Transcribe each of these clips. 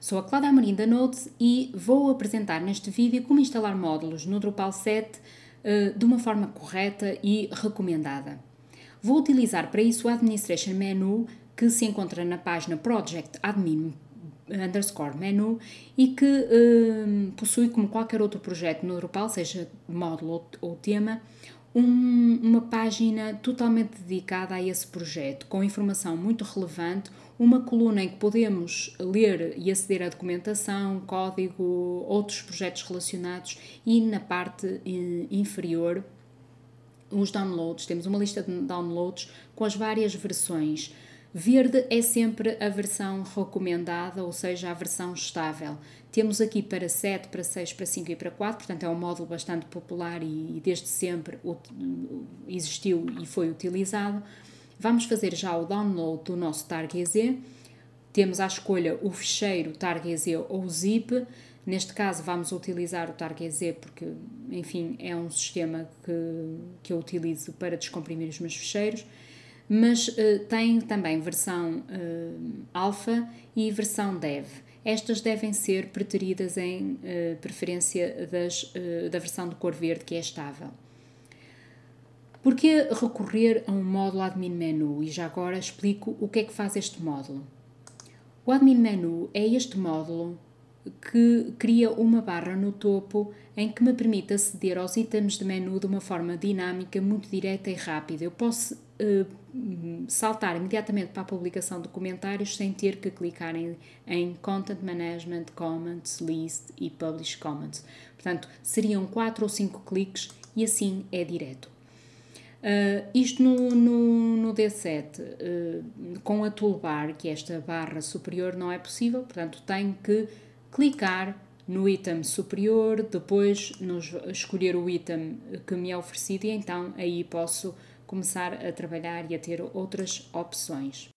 Sou a Cláudia Amorim da Notes e vou apresentar neste vídeo como instalar módulos no Drupal 7 uh, de uma forma correta e recomendada. Vou utilizar para isso o Administration Menu que se encontra na página Project Admin underscore menu e que uh, possui, como qualquer outro projeto no Drupal, seja módulo ou tema, um, uma página totalmente dedicada a esse projeto, com informação muito relevante, uma coluna em que podemos ler e aceder à documentação, código, outros projetos relacionados e na parte eh, inferior os downloads. Temos uma lista de downloads com as várias versões. Verde é sempre a versão recomendada, ou seja, a versão estável. Temos aqui para 7, para 6, para 5 e para 4, portanto é um módulo bastante popular e desde sempre existiu e foi utilizado. Vamos fazer já o download do nosso TargEZ. Temos à escolha o ficheiro TargEZ ou zip. Neste caso vamos utilizar o TargEZ porque, enfim, é um sistema que, que eu utilizo para descomprimir os meus ficheiros mas uh, tem também versão uh, alfa e versão dev. Estas devem ser preteridas em uh, preferência das, da versão de cor verde, que é estável. Por que recorrer a um módulo admin menu? E já agora explico o que é que faz este módulo. O admin menu é este módulo que cria uma barra no topo em que me permite aceder aos itens de menu de uma forma dinâmica, muito direta e rápida. Eu posso uh, saltar imediatamente para a publicação de comentários sem ter que clicar em, em Content Management, Comments, List e Publish Comments. Portanto, seriam 4 ou 5 cliques e assim é direto. Uh, isto no, no, no D7, uh, com a toolbar, que é esta barra superior, não é possível, portanto, tenho que clicar no item superior, depois nos, escolher o item que me é oferecido e então aí posso começar a trabalhar e a ter outras opções.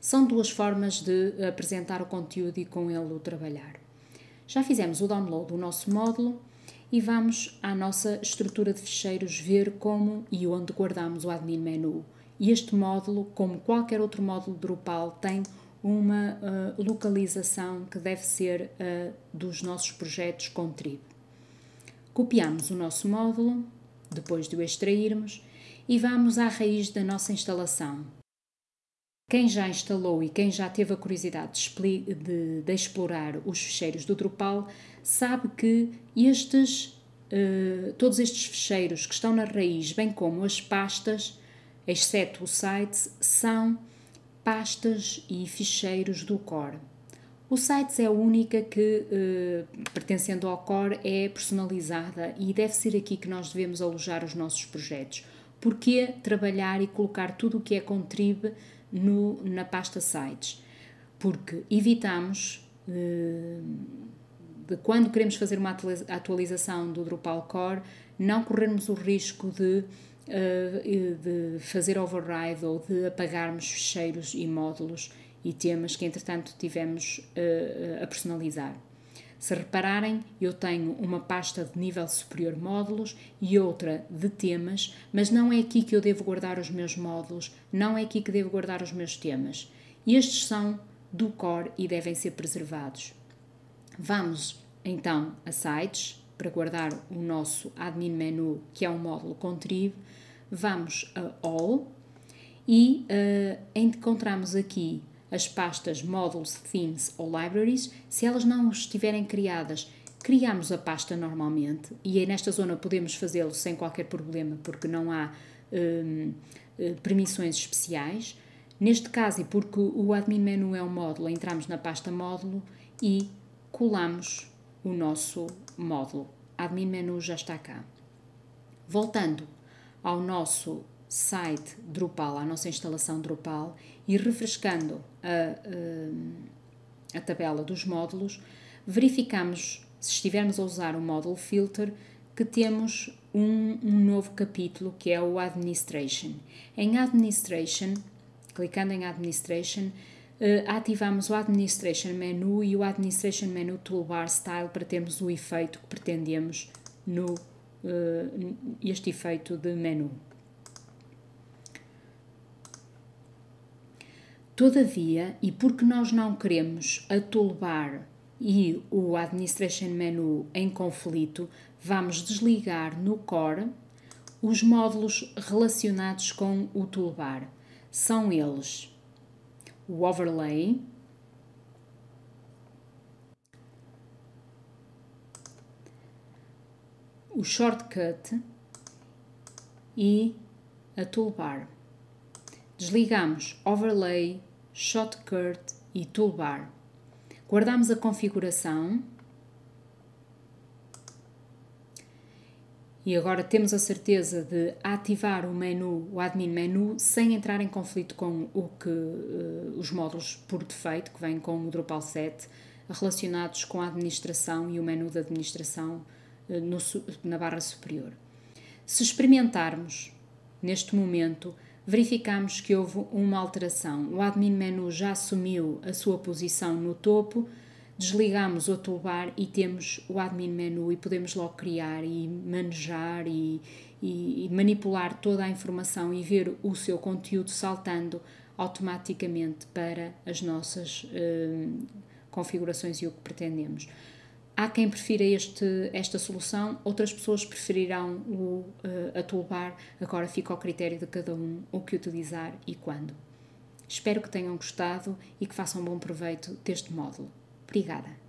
São duas formas de apresentar o conteúdo e com ele o trabalhar. Já fizemos o download do nosso módulo e vamos à nossa estrutura de ficheiros ver como e onde guardamos o admin menu. E este módulo, como qualquer outro módulo Drupal, tem uma uh, localização que deve ser uh, dos nossos projetos com. Copiamos o nosso módulo, depois de o extrairmos, e vamos à raiz da nossa instalação. Quem já instalou e quem já teve a curiosidade de, de, explorar os ficheiros do Drupal sabe que estes, uh, todos estes ficheiros que estão na raiz, bem como as pastas, exceto o site, são pastas e ficheiros do core. O Sites é a única que, eh, pertencendo ao core, é personalizada e deve ser aqui que nós devemos alojar os nossos projetos. Porquê trabalhar e colocar tudo o que é contrib no, na pasta Sites? Porque evitamos eh, de quando queremos fazer uma atualização do Drupal Core, não corrermos o risco de uh, de fazer override ou de apagarmos ficheiros e módulos e temas que entretanto tivemos uh, a personalizar. Se repararem, eu tenho uma pasta de nível superior módulos e outra de temas, mas não é aqui que eu devo guardar os meus módulos, não é aqui que devo guardar os meus temas. Estes são do core e devem ser preservados. Vamos então a sites para guardar o nosso admin menu, que é um módulo contrive vamos a All e uh, encontramos aqui as pastas Modules, Themes ou Libraries. Se elas não estiverem criadas, criamos a pasta normalmente e nesta zona podemos fazê-lo sem qualquer problema porque não há um, eh, permissões especiais. Neste caso, e porque o admin menu é um módulo, entramos na pasta módulo e colamos o nosso módulo. Admin menu já está cá. Voltando ao nosso site Drupal, à nossa instalação Drupal e refrescando a, a, tabela dos módulos, verificamos, se estivermos a usar o módulo Filter, que temos um, um, novo capítulo que é o Administration. Em Administration, clicando em Administration, uh, ativamos o Administration Menu e o Administration Menu Toolbar Style para termos o efeito que pretendemos no uh, este efeito de menu. Todavia, e porque nós não queremos a toolbar e o Administration Menu em conflito, vamos desligar no Core os módulos relacionados com o toolbar. São eles o Overlay, o Shortcut e a Toolbar. Desligamos Overlay, Shortcut e Toolbar. Guardamos a configuração e agora temos a certeza de ativar o menu, o admin menu, sem entrar em conflito com o que uh, os módulos por defeito que vêm com o Drupal 7 relacionados com a administração e o menu de administração uh, no, na barra superior. Se experimentarmos neste momento verificamos que houve uma alteração. O admin menu já assumiu a sua posição no topo, desligamos o toolbar e temos o admin menu e podemos logo criar e manejar e, e, e manipular toda a informação e ver o seu conteúdo saltando automaticamente para as nossas uh, configurações e o que pretendemos. Há quem prefira este, esta solução, outras pessoas preferirão o, uh. Agora fica ao critério de cada um o que utilizar e quando. Espero que tenham gostado e que façam bom proveito deste módulo. Obrigada!